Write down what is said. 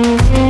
Música